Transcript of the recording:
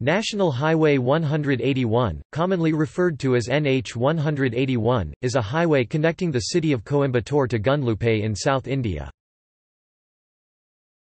National Highway 181, commonly referred to as NH 181, is a highway connecting the city of Coimbatore to Gundlupet in South India.